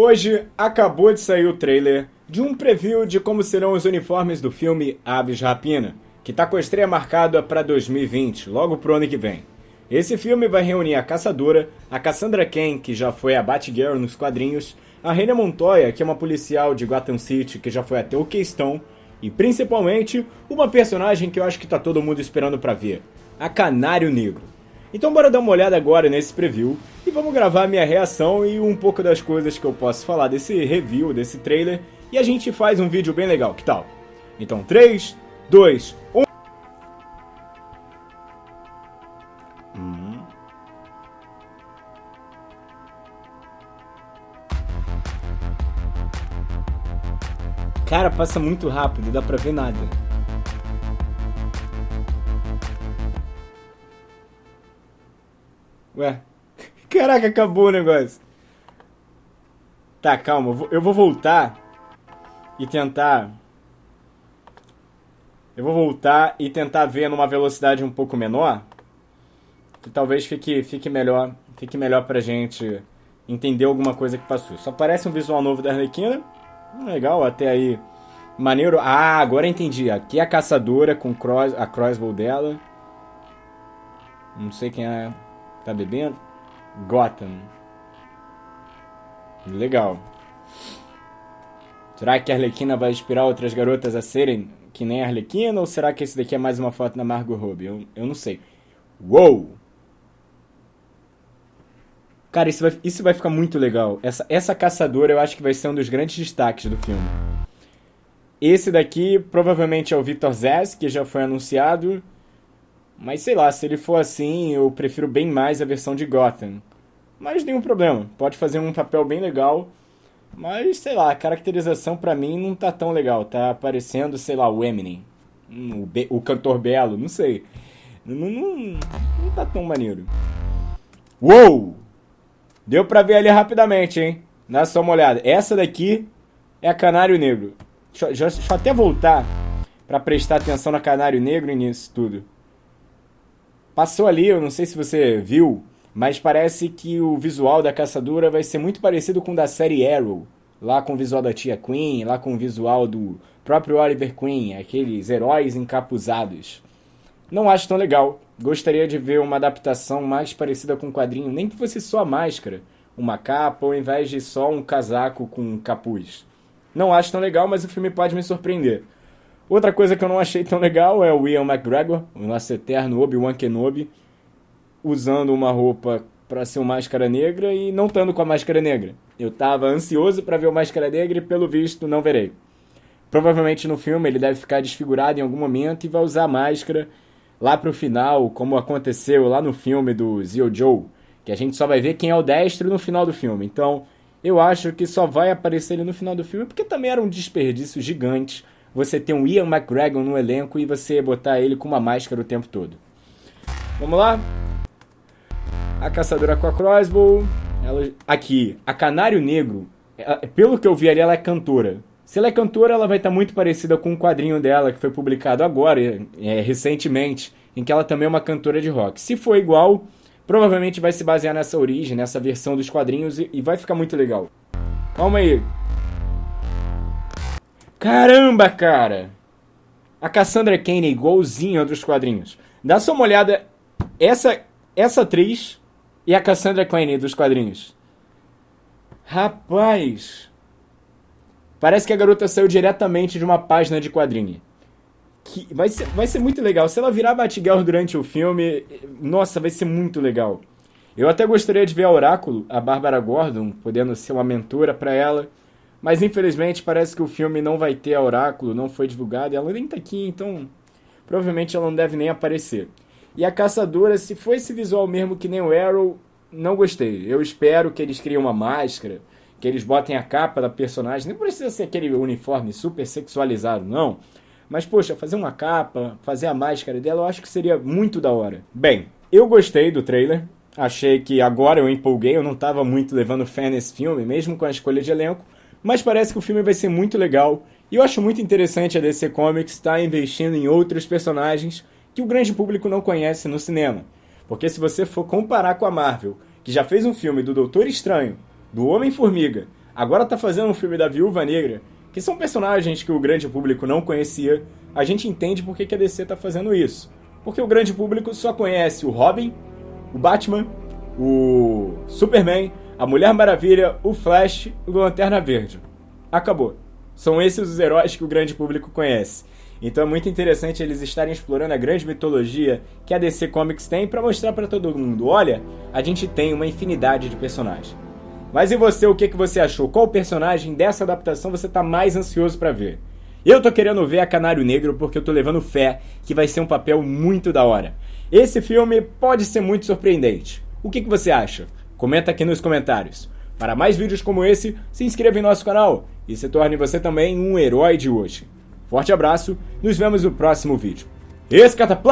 Hoje acabou de sair o trailer de um preview de como serão os uniformes do filme Aves Rapina, que está com a estreia marcada para 2020, logo pro ano que vem. Esse filme vai reunir a Caçadora, a Cassandra Cain, que já foi a Batgirl nos quadrinhos, a Reina Montoya, que é uma policial de Gotham City que já foi até o Keystone, e principalmente uma personagem que eu acho que tá todo mundo esperando para ver, a Canário Negro. Então bora dar uma olhada agora nesse preview e vamos gravar minha reação e um pouco das coisas que eu posso falar desse review, desse trailer, e a gente faz um vídeo bem legal, que tal? Então 3, 2, 1... Hum. Cara, passa muito rápido, dá pra ver nada. Ué, caraca, acabou o negócio. Tá, calma, eu vou voltar e tentar... Eu vou voltar e tentar ver numa velocidade um pouco menor, que talvez fique, fique melhor, fique melhor pra gente entender alguma coisa que passou. Só parece um visual novo da Arlequina, legal, até aí maneiro. Ah, agora entendi, aqui é a caçadora com cross, a crossbow dela. Não sei quem é Tá bebendo? Gotham. Legal. Será que a Arlequina vai inspirar outras garotas a serem que nem a Arlequina? Ou será que esse daqui é mais uma foto da Margot Robbie? Eu, eu não sei. Uou! Cara, isso vai, isso vai ficar muito legal. Essa, essa caçadora eu acho que vai ser um dos grandes destaques do filme. Esse daqui provavelmente é o Victor Zez, que já foi anunciado. Mas sei lá, se ele for assim, eu prefiro bem mais a versão de Gotham. Mas nenhum problema, pode fazer um papel bem legal. Mas sei lá, a caracterização para mim não tá tão legal. Tá parecendo, sei lá, o Eminem, o, Be o cantor Belo, não sei. Não, não, não tá tão maneiro. Uou! Deu pra ver ali rapidamente, hein? Dá só uma olhada. Essa daqui é a Canário Negro. Deixa, deixa, deixa eu até voltar para prestar atenção na Canário Negro nisso tudo. Passou ali, eu não sei se você viu, mas parece que o visual da caçadora vai ser muito parecido com o da série Arrow. Lá com o visual da tia Queen, lá com o visual do próprio Oliver Queen, aqueles heróis encapuzados. Não acho tão legal. Gostaria de ver uma adaptação mais parecida com o quadrinho, nem que fosse só a máscara, uma capa, ao invés de só um casaco com um capuz. Não acho tão legal, mas o filme pode me surpreender. Outra coisa que eu não achei tão legal é o Ian McGregor, o nosso eterno Obi-Wan Kenobi, usando uma roupa para ser uma máscara negra e não estando com a máscara negra. Eu estava ansioso para ver o Máscara Negra e pelo visto não verei. Provavelmente no filme ele deve ficar desfigurado em algum momento e vai usar a máscara lá pro final, como aconteceu lá no filme do Zio Joe, que a gente só vai ver quem é o destro no final do filme. Então, eu acho que só vai aparecer ele no final do filme, porque também era um desperdício gigante você ter um Ian McGregor no elenco e você botar ele com uma máscara o tempo todo. Vamos lá? A caçadora com a crossbow. Ela, aqui, a Canário Negro, ela, pelo que eu vi ali, ela é cantora. Se ela é cantora, ela vai estar muito parecida com um quadrinho dela que foi publicado agora, é, recentemente, em que ela também é uma cantora de rock. Se for igual, provavelmente vai se basear nessa origem, nessa versão dos quadrinhos e, e vai ficar muito legal. Calma aí, Caramba, cara! A Cassandra Kane é igualzinha dos quadrinhos. Dá só uma olhada. Essa, essa atriz e a Cassandra Kane dos quadrinhos. Rapaz! Parece que a garota saiu diretamente de uma página de quadrinho. Que vai, ser, vai ser muito legal. Se ela virar Batgirl durante o filme, nossa, vai ser muito legal. Eu até gostaria de ver a Oráculo, a Bárbara Gordon, podendo ser uma mentora para ela. Mas infelizmente parece que o filme não vai ter a Oráculo, não foi divulgado, e ela nem tá aqui, então provavelmente ela não deve nem aparecer. E a Caçadora, se for esse visual mesmo que nem o Arrow, não gostei. Eu espero que eles criem uma máscara, que eles botem a capa da personagem. Não precisa ser aquele uniforme super sexualizado, não. Mas, poxa, fazer uma capa, fazer a máscara dela, eu acho que seria muito da hora. Bem, eu gostei do trailer. Achei que agora eu empolguei, eu não estava muito levando fé nesse filme, mesmo com a escolha de elenco mas parece que o filme vai ser muito legal. E eu acho muito interessante a DC Comics estar investindo em outros personagens que o grande público não conhece no cinema. Porque se você for comparar com a Marvel, que já fez um filme do Doutor Estranho, do Homem-Formiga, agora tá fazendo um filme da Viúva Negra, que são personagens que o grande público não conhecia, a gente entende por que, a DC tá fazendo isso. Porque o grande público só conhece o Robin, o Batman, o Superman, a Mulher Maravilha, o Flash e o Lanterna Verde. Acabou. São esses os heróis que o grande público conhece. Então é muito interessante eles estarem explorando a grande mitologia que a DC Comics tem para mostrar para todo mundo, olha, a gente tem uma infinidade de personagens. Mas e você, o que, que você achou? Qual personagem dessa adaptação você está mais ansioso para ver? Eu tô querendo ver a Canário Negro porque eu tô levando fé que vai ser um papel muito da hora. Esse filme pode ser muito surpreendente. O que, que você acha? Comenta aqui nos comentários. Para mais vídeos como esse, se inscreva em nosso canal e se torne você também um herói de hoje. Forte abraço, nos vemos no próximo vídeo. Escatapla!